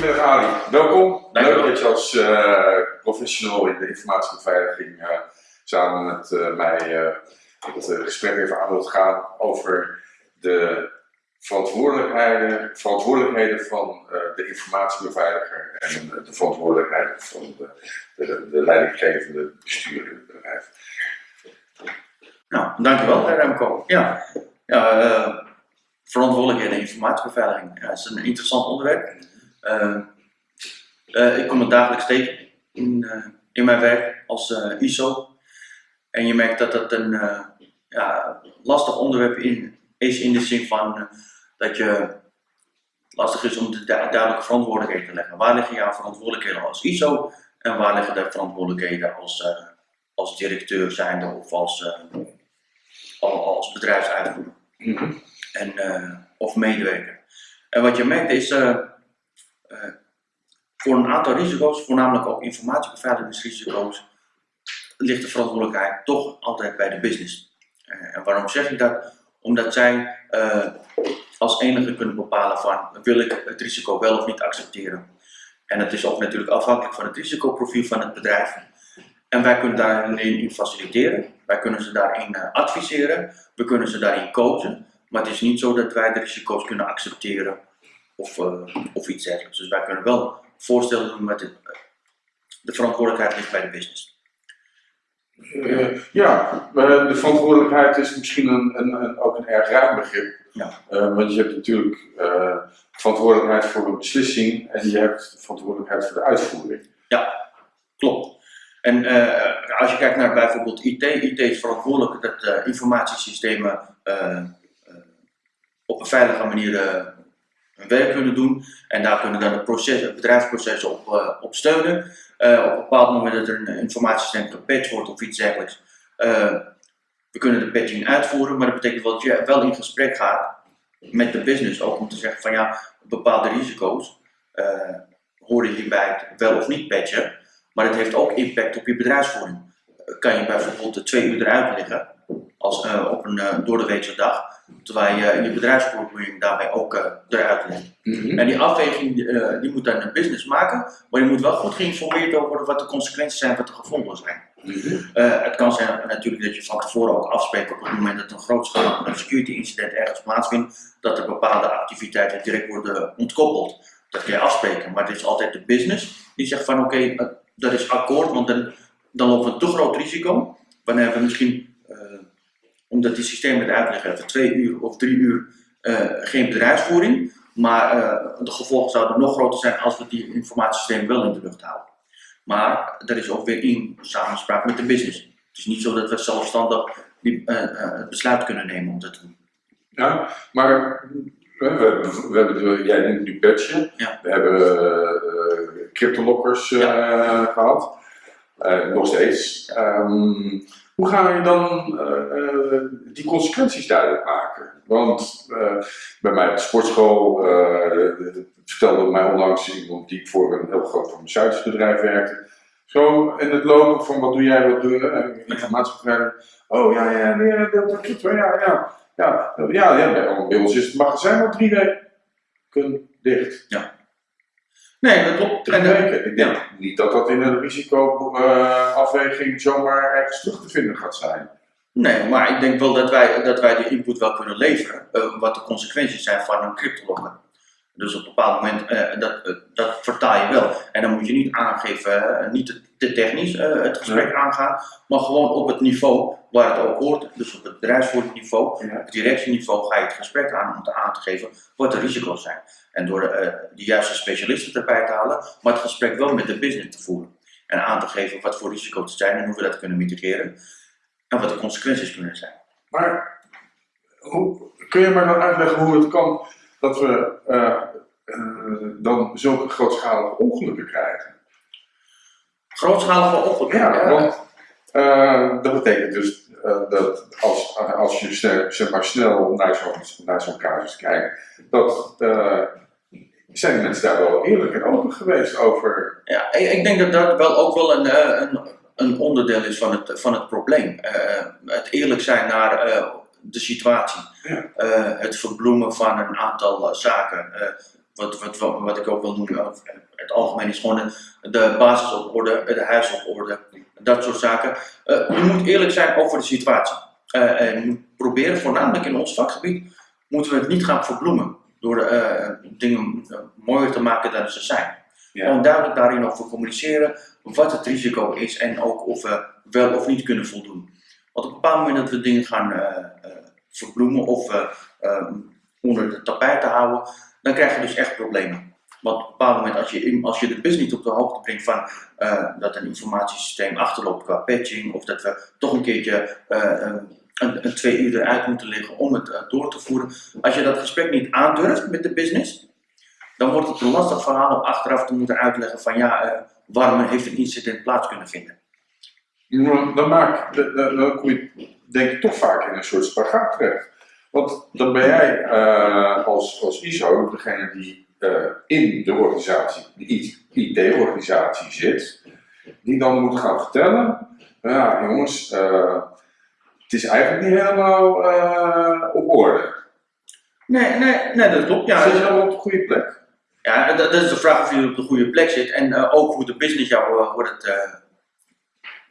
Goedemiddag Ali, welkom. Dankjewel. Leuk dat je als eh, professional in de informatiebeveiliging eh, samen met eh, mij het gesprek even aan wilt gaan over de verantwoordelijkheden, verantwoordelijkheden van de informatiebeveiliger en de verantwoordelijkheden van de, de, de leidinggevende bestuurder in het bedrijf. Nou, dankjewel Remco. Ja, ja verantwoordelijkheden en informatiebeveiliging. Is een interessant onderwerp. Eh, eh, ik kom het dagelijks tegen in, eh, in mijn werk als ISO. En je merkt dat dat een ja, lastig onderwerp in, is in de zin van dat je lastig is om de du- duidelijke verantwoordelijkheden te leggen. Waar liggen jouw verantwoordelijkheden als ISO en waar liggen de verantwoordelijkheden als, als directeur zijnde of als, al- als bedrijfsuitvoerder en, eh, of medewerker. En wat je merkt is, eh, voor een aantal risico's, voornamelijk ook informatiebeveiligingsrisico's, ligt de verantwoordelijkheid toch altijd bij de business. Eh, en waarom zeg ik dat? Omdat zij eh, als enige kunnen bepalen van wil ik het risico wel of niet accepteren. En het is ook natuurlijk afhankelijk van het risicoprofiel van het bedrijf. En wij kunnen daarin in faciliteren, wij kunnen ze daarin adviseren, we kunnen ze daarin coachen. Maar het is niet zo dat wij de risico's kunnen accepteren of, eh, of iets dergelijks. Dus wij kunnen wel voorstellen doen met het, de verantwoordelijkheid ligt bij de business. Eh, ja, eh, de verantwoordelijkheid is misschien een, een, een- ook een erg ruim begrip. Ja. Eh, want je hebt natuurlijk eh, verantwoordelijkheid voor een beslissing en je hebt verantwoordelijkheid voor de uitvoering. Klopt. En eh, als je kijkt naar bijvoorbeeld IT, IT is verantwoordelijk dat eh, informatiesystemen eh, eh, op een veilige manier eh, hun werk kunnen doen. En daar kunnen dan het bedrijfsproces op, eh, op steunen. Eh, op een bepaald moment dat er een informatiesysteem gepatcht wordt of iets dergelijks. eh, we kunnen de patching uitvoeren, maar dat betekent wel dat je wel in gesprek gaat met de business. Ook om te zeggen van ja, bepaalde risico's horen hierbij wel of niet patchen. Maar het heeft ook impact op je bedrijfsvoering. Kan je bijvoorbeeld de twee uur eruit liggen als, eh, op een uh, doordeweekse dag, terwijl je je bedrijfsvoering daarbij ook eh, eruit ligt. En die afweging eh, die moet dan een business maken, maar je moet wel goed geïnformeerd over worden wat de consequenties zijn, wat de gevolgen zijn. Eh, het kan zijn natuurlijk dat je van tevoren ook afspreekt op het moment dat een grootschalig security incident ergens plaatsvindt, dat er bepaalde activiteiten direct worden ontkoppeld. Dat kun je afspreken, maar het is altijd de business die zegt van oké, eh, dat is akkoord, want dan, dan lopen we een te groot risico. Wanneer we misschien, eh, omdat die systemen eruit liggen, even twee uur of drie uur eh, geen bedrijfsvoering, maar eh, de gevolgen zouden nog groter zijn als we die informatiesystemen wel in de lucht houden. Maar dat is ook weer in samenspraak met de business. Het is niet zo dat we zelfstandig die, eh, het besluit kunnen nemen om dat te doen. Ja, maar we, we, we hebben, jij noemt nu patchen, Ja. we hebben uh, cryptolockers eh, gehad, Eh, nog steeds. Ehm, hoe ga je dan eh, eh, die consequenties duidelijk maken? Want eh, bij mij op de sportschool vertelde mij onlangs iemand die voor een heel groot farmaceutisch bedrijf werkte. Zo in het lopen van wat doe jij, wat doe je, informatiebeveiliging. Oh ja, ja, ja, dat klopt ja, ja. Ja, ja, ja bij, ons is het magazijn al drie weken dicht. Nee, dat klopt. En, eh. Ik denk niet dat dat in een risicoafweging zomaar ergens terug te vinden gaat zijn. Nee, maar ik denk wel dat wij, dat wij de input wel kunnen leveren, eh, wat de consequenties zijn van een cryptolocker. Dus op een bepaald moment, eh, dat, eh, dat vertaal je wel. En dan moet je niet aangeven, eh, niet te, te technisch het gesprek aangaan, maar gewoon op het niveau waar het ook hoort. Dus op het bedrijfsvoeringsniveau, Ja. het directieniveau ga je het gesprek aan om te aan te geven wat de risico's zijn. En door eh, de juiste specialisten erbij te halen, maar het gesprek wel met de business te voeren. En aan te geven wat voor risico's er zijn en hoe we dat kunnen mitigeren. En wat de consequenties kunnen zijn. Maar hoe, kun je mij dan uitleggen hoe het kan dat we eh, eh, dan zulke grootschalige ongelukken krijgen? Grootschalige ongelukken. Ja, want eh, dat betekent dus dat als, als je snel, zeg maar, snel naar zo'n naar zo'n casus kijkt, dat zijn de mensen daar wel eerlijk en open geweest over. Ja, ik denk dat dat wel ook wel een, een, een onderdeel is van het, van het probleem. Het eerlijk zijn naar de situatie. Ja. Eh, het verbloemen van een aantal eh, zaken. Eh, wat, wat, wat, wat ik ook wil noemen, het algemeen is gewoon de, basis op orde, de huis op orde, dat soort zaken. Je moet eerlijk zijn over de situatie. En proberen, voornamelijk in ons vakgebied, moeten we het niet gaan verbloemen. Door dingen mooier te maken dan ze zijn. Ja. Gewoon duidelijk daarin over communiceren, wat het risico is en ook of we wel of niet kunnen voldoen. Want op een bepaald moment dat we dingen gaan eh, verbloemen of eh, eh, onder de tapijt te houden, dan krijg je dus echt problemen. Want op een bepaald moment, als je, als je de business niet op de hoogte brengt van dat een informatiesysteem achterloopt qua patching, of dat we toch een keertje een, een, twee uur eruit moeten liggen om het door te voeren. Als je dat gesprek niet aandurft met de business, dan wordt het een lastig verhaal om achteraf te moeten uitleggen van ja, waarom heeft een incident plaats kunnen vinden. Dan, maak, dan, kom je denk ik toch vaak in een soort spagaat terecht. Want dan ben jij eh, als, als ISO degene die eh, in de organisatie, de IT-organisatie zit, die dan moet gaan vertellen, ja jongens, eh, het is eigenlijk niet helemaal op orde. Nee, nee, nee, dat klopt. Ja, Zit je op de goede plek? Ja, dat, dat is de vraag of je op de goede plek zit en ook hoe de business jou, eh,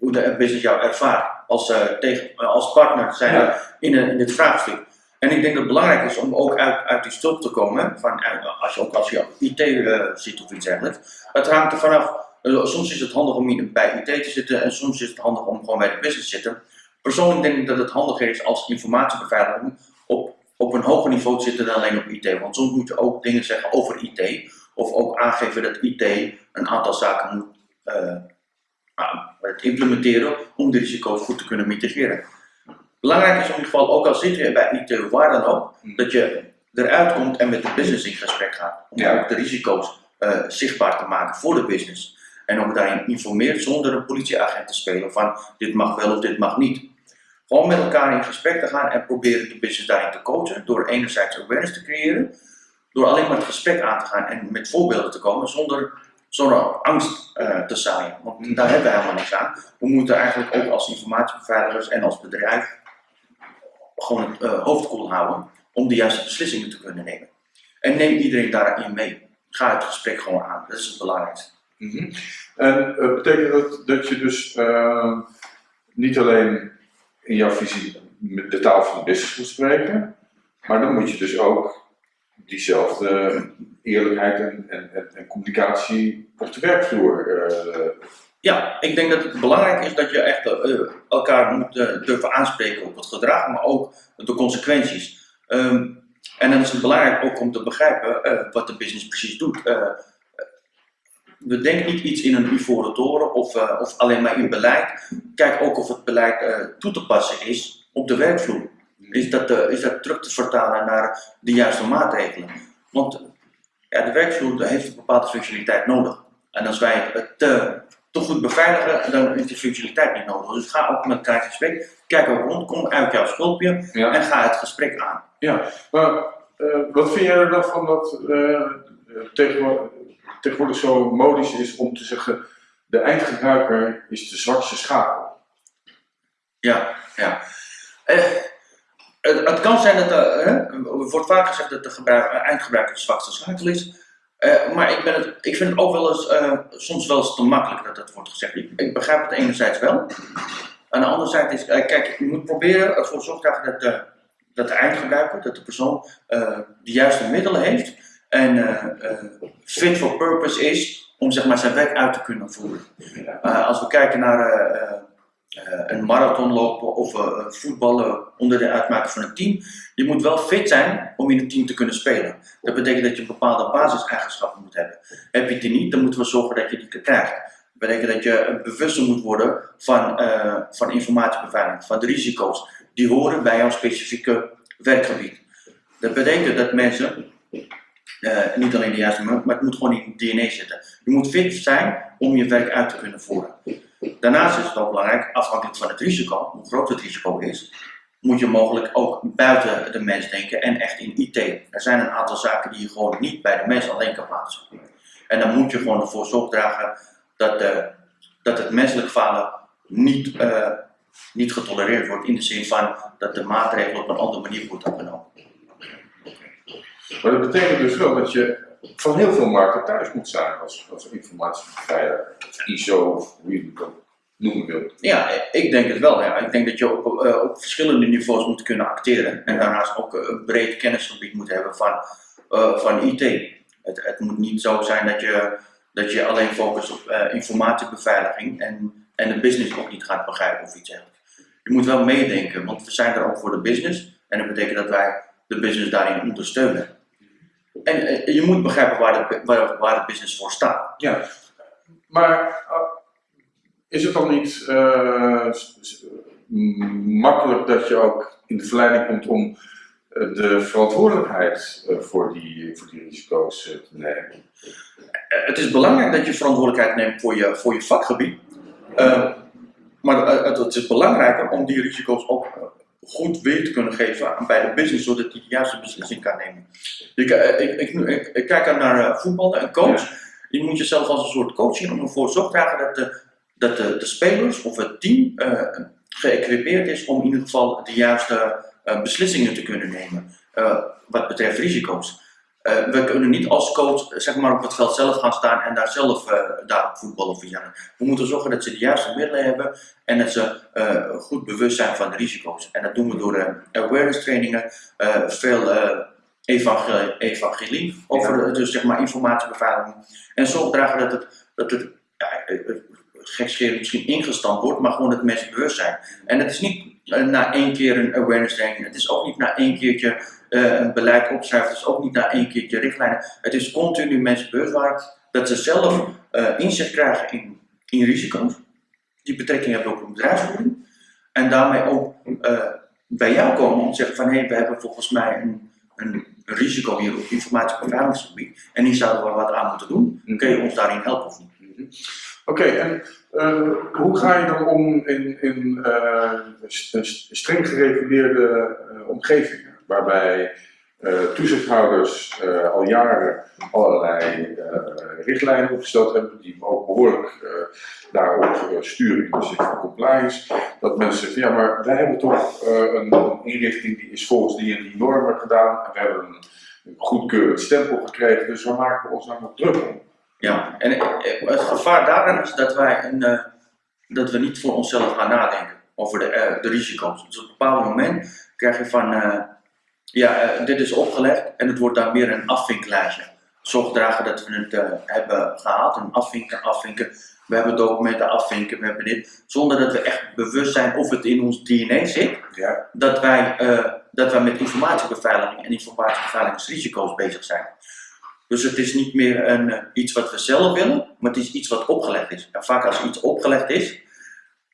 hoe de business jou ervaart als, eh, tegen, eh, als partner zijn Ja. in, een- in dit vraagstuk. En ik denk dat het belangrijk is om ook uit, uit die stulp te komen, van, eh, als je ook als je IT eh, zit of iets dergelijks. Het hangt er vanaf, soms is het handig om bij IT te zitten en soms is het handig om gewoon bij de business te zitten. Persoonlijk denk ik dat het handiger is als informatiebeveiliging op, op een hoger niveau te zitten dan alleen op IT. Want soms moet je ook dingen zeggen over IT. Of ook aangeven dat IT een aantal zaken moet het implementeren om de risico's goed te kunnen mitigeren. Belangrijk is in ieder geval, ook al zit je bij IT waar dan ook, dat je eruit komt en met de business in gesprek gaat. Om Ja. ook de risico's eh, zichtbaar te maken voor de business. En ook daarin informeert zonder een politieagent te spelen van dit mag wel of dit mag niet. Gewoon met elkaar in gesprek te gaan en proberen de business daarin te coachen. Door enerzijds awareness te creëren. Door alleen maar het gesprek aan te gaan en met voorbeelden te komen zonder, zonder angst eh, te zaaien. Want daar hebben we helemaal niks aan. We moeten eigenlijk ook als informatiebeveiligers en als bedrijf gewoon het eh, hoofd koel houden om de juiste beslissingen te kunnen nemen. En neem iedereen daarin mee. Ga het gesprek gewoon aan. Dat is het belangrijkste. Mhm. En eh, betekent dat dat je dus niet alleen in jouw visie de taal van de business moet spreken, maar dan moet je dus ook diezelfde eerlijkheid en, en, en, communicatie op de werkvloer. eh, Ja, ik denk dat het belangrijk is dat je echt eh, elkaar moet eh, durven aanspreken op het gedrag, maar ook de consequenties. Ehm, en dan is het belangrijk ook om te begrijpen eh, wat de business precies doet. Eh, we denken niet iets in een ivoren toren of, eh, of alleen maar in beleid. Kijk ook of het beleid eh, toe te passen is op de werkvloer. Is dat, eh, is dat terug te vertalen naar de juiste maatregelen? Want ja, de werkvloer heeft een bepaalde functionaliteit nodig. En als wij het te, te goed beveiligen, dan is die functionaliteit niet nodig. Dus ga ook met elkaar in gesprek. Kijk ook rond, kom uit jouw schulpje ja. en ga het gesprek aan. Maar eh, wat vind jij er dan van dat eh, tegenwoordig, tegenwoordig zo modisch is om te zeggen, de eindgebruiker is de zwakste schakel? Ja, ja. Eh, het, het kan zijn dat de, hè, er wordt vaak gezegd dat de gebruik, eh, eindgebruiker de zwakste schakel is. Eh, maar ik, ben het, ik vind het ook wel eens, eh, soms wel eens te makkelijk dat dat wordt gezegd. Ik, ik begrijp het enerzijds wel. Aan de andere zijde is, kijk, je moet proberen ervoor te zorgen dat de, dat de eindgebruiker, dat de persoon de juiste middelen heeft en fit for purpose is om zeg maar, zijn werk uit te kunnen voeren. Als we kijken naar een marathon lopen of eh, voetballen onder de uitmaken van een team, je moet wel fit zijn om in een team te kunnen spelen. Dat betekent dat je bepaalde basiseigenschappen moet hebben. Heb je die niet, dan moeten we zorgen dat je die krijgt. Dat betekent dat je bewuster moet worden van, eh, van informatiebeveiliging, van de risico's die horen bij jouw specifieke werkgebied. Dat betekent dat mensen, eh, niet alleen de juiste, maar het moet gewoon in het DNA zitten. Je moet fit zijn om je werk uit te kunnen voeren. Daarnaast is het ook belangrijk, afhankelijk van het risico, hoe groot het risico is, moet je mogelijk ook buiten de mens denken en echt in IT. Er zijn een aantal zaken die je gewoon niet bij de mens alleen kan plaatsen. En dan moet je gewoon ervoor zorg dragen dat, dat het menselijk falen niet, eh, niet getolereerd wordt in de zin van dat de maatregelen op een andere manier worden genomen. Maar dat betekent dus wel dat je van heel veel markten thuis moet zijn als, als informatiebeveiliger, of ISO, of hoe je noemen wilt. Ja, ik denk het wel. Ja. Ik denk dat je op, eh, op verschillende niveaus moet kunnen acteren en daarnaast ook eh, een breed kennisgebied moet hebben van, eh, van IT. Het, het moet niet zo zijn dat je, dat je alleen focust op informatiebeveiliging en, en de business ook niet gaat begrijpen of iets dergelijks. Je moet wel meedenken, want we zijn er ook voor de business en dat betekent dat wij de business daarin ondersteunen. En eh, je moet begrijpen waar de, waar, waar de business voor staat. Ja, maar uh, is het dan niet uh, makkelijk dat je ook in de verleiding komt om uh, de verantwoordelijkheid voor, die, voor die risico's te nemen? het is belangrijk dat je verantwoordelijkheid neemt voor je, voor je vakgebied. maar het, het, is belangrijker om die risico's ook goed weer te kunnen geven bij de business, zodat hij de juiste beslissing kan nemen. Ik, ik, ik, ik kijk naar voetballen, een coach. Ja. Je moet jezelf als een soort coach zien om ervoor dragen dat de, dat de, de spelers of het team uh, geëquipeerd is om in ieder geval de juiste uh, beslissingen te kunnen nemen uh, wat betreft risico's. We kunnen niet als coach zeg maar, op het veld zelf gaan staan en daar zelf daar voetballen of iets We moeten zorgen dat ze de juiste middelen hebben en dat ze goed bewust zijn van de risico's. En dat doen we door awareness trainingen, veel evangelie, evangelie over ja. dus zeg maar informatiebeveiliging. En zorg dragen dat het, dat het ja, gekscherend misschien ingestampt wordt, maar gewoon het mensen bewust zijn. En het is niet uh, na één keer een awareness training, het is ook niet na één keertje uh, een beleid opschrijven, het is ook niet na één keertje richtlijnen. Het is continu mensen bewust waren dat ze zelf uh, inzicht krijgen in, in risico's, die betrekking hebben op hun bedrijfsvoering. En daarmee ook bij jou komen om te zeggen van hé, hey, we hebben volgens mij een, een risico hier op informatiebeveiligingsgebied en hier zouden we wat aan moeten doen. Kun je ons daarin helpen of niet? Oké, okay, en uh, hoe ga je dan om in, in uh, streng gereguleerde uh, omgevingen, waarbij toezichthouders al jaren allerlei richtlijnen opgesteld hebben, die ook behoorlijk daarop sturen in de zin van compliance, dat mensen zeggen, ja maar wij hebben toch een, inrichting die is volgens die en die normen gedaan, en we hebben een, een goedkeurend stempel gekregen, dus waar maken we ons nou nog druk om? Ja, en het gevaar daarin is dat wij een, dat we niet voor onszelf gaan nadenken over de, de risico's. Dus op een bepaald moment krijg je van, uh, ja, dit is opgelegd en het wordt dan meer een afvinklijstje. Zorg dragen dat we het hebben gehaald, een afvinken, afvinken. We hebben documenten afvinken, we hebben dit. Zonder dat we echt bewust zijn of het in ons DNA zit. Ja. Dat, wij, dat wij met informatiebeveiliging en informatiebeveiligingsrisico's bezig zijn. Dus het is niet meer een, iets wat we zelf willen, maar het is iets wat opgelegd is. En vaak als iets opgelegd is,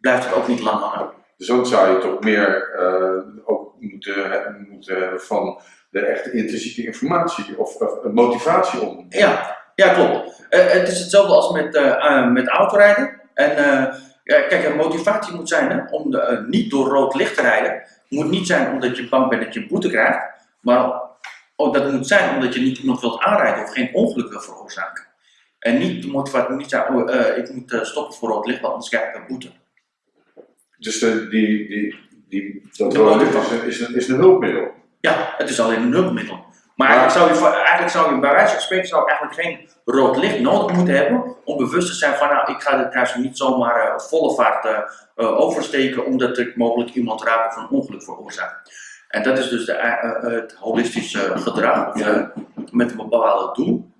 blijft het ook niet lang hangen. Dus ook zou je toch meer ook moeten, moeten van de echte intrinsieke informatie of, of motivatie om. Ja, ja klopt. Uh, het is hetzelfde als met, met autorijden. En ja, kijk, een motivatie moet zijn hè, om de, niet door rood licht te rijden. Het moet niet zijn omdat je bang bent dat je een boete krijgt, maar Oh, dat moet zijn omdat je niet iemand wilt aanrijden of geen ongeluk wil veroorzaken. En niet de motivatie moet niet zijn, oh, ik moet stoppen voor rood licht, want anders krijg ik een boete. Dus de, die, die, die, dat rood is een, is, een, is een hulpmiddel? Ja, het is alleen een hulpmiddel. Maar eigenlijk zou je, eigenlijk zou je bij wijze van spreken zou eigenlijk geen rood licht nodig moeten hebben om bewust te zijn van nou, ik ga dit kruis niet zomaar uh, volle vaart uh, oversteken omdat ik mogelijk iemand raak of een ongeluk veroorzaak. En dat is dus de, uh, het holistische gedrag ja. met een bepaald doel,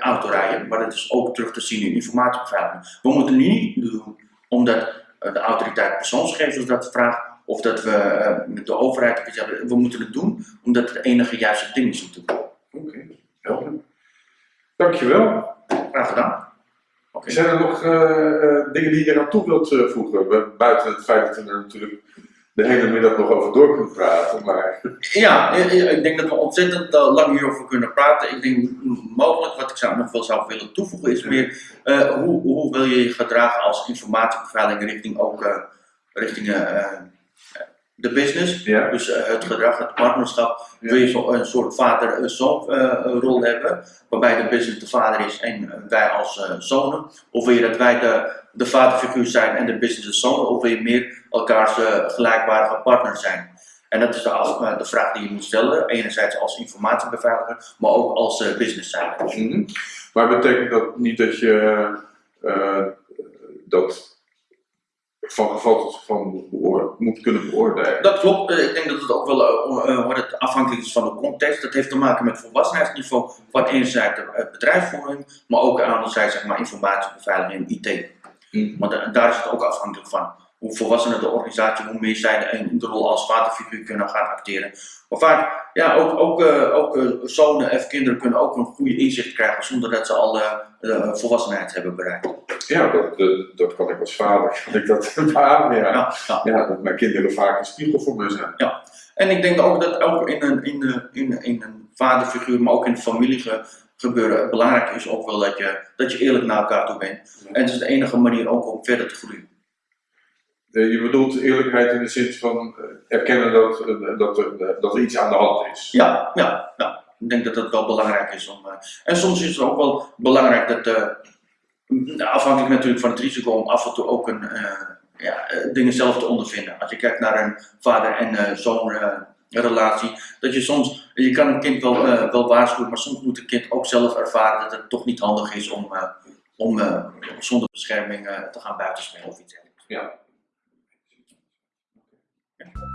autorijden, maar dat is ook terug te zien in informatiebeveiliging. We moeten het niet doen omdat de autoriteit persoonsgegevens dat vraagt of dat we met de overheid. We moeten het doen omdat het de enige juiste ding is om te doen. Oké, okay. helder. Dankjewel. Graag gedaan. Okay. Zijn er nog uh, dingen die je er aan toe wilt voegen? Buiten het feit dat we er natuurlijk de hele middag nog over door kunnen praten. Maar... Ja, ik denk dat we ontzettend lang hierover kunnen praten. Ik denk mogelijk wat ik zou, nog wel zou willen toevoegen is meer uh, hoe, hoe wil je je gedragen als informatiebeveiliging richting ook uh, richting de business. Ja. Dus het gedrag, het partnerschap. Ja. Wil je zo, een soort vader-zoon rol hebben, waarbij de business de vader is en wij als zonen? Of wil je dat wij de, de vaderfiguur zijn en de business de zoon? Of wil je meer elkaars gelijkbare partners zijn. En dat is de, eh, de vraag die je moet stellen, enerzijds als informatiebeveiliger, maar ook als uh, business zijde. Mhm. Maar betekent dat niet dat je uh, dat van geval tot geval beoor moet kunnen beoordelen? Dat klopt. Ik denk dat het ook wel uh, het afhankelijk is van de context. Dat heeft te maken met volwassenheidsniveau van enerzijds de bedrijfsvoering, maar ook anderzijds zeg maar, informatiebeveiliging en IT. Mhm. Maar daar is het ook afhankelijk van hoe volwassener de organisatie, hoe meer zij in de rol als vaderfiguur kunnen gaan acteren. Maar vaak, ja, ook, ook, uh, ook uh, zonen of kinderen kunnen ook een goede inzicht krijgen zonder dat ze al uh, volwassenheid hebben bereikt. Ja, dat, dat, dat kan ik als vader, kan ik dat beamen, ja. Ja, ja. ja, dat mijn kinderen vaak een spiegel voor me zijn. Ja, en ik denk ook dat ook in een, in, een, in, in een vaderfiguur, maar ook in de familie ge, gebeuren, belangrijk is ook wel dat je, dat je eerlijk naar elkaar toe bent. En het is de enige manier ook om verder te groeien. Uh, je bedoelt eerlijkheid in de zin van uh, erkennen dat, uh, dat, er, dat er iets aan de hand is. Ja, ja, ja. ik denk dat dat wel belangrijk is. Om, en soms is het ook wel belangrijk dat, afhankelijk natuurlijk van het risico, om af en toe ook een, ja, dingen zelf te ondervinden. Als je kijkt naar een vader- en zoon relatie, dat je soms, je kan een kind wel, wel waarschuwen, maar soms moet een kind ook zelf ervaren dat het toch niet handig is om, om zonder bescherming te gaan buitenspelen of iets dergelijks. Ja, Yeah.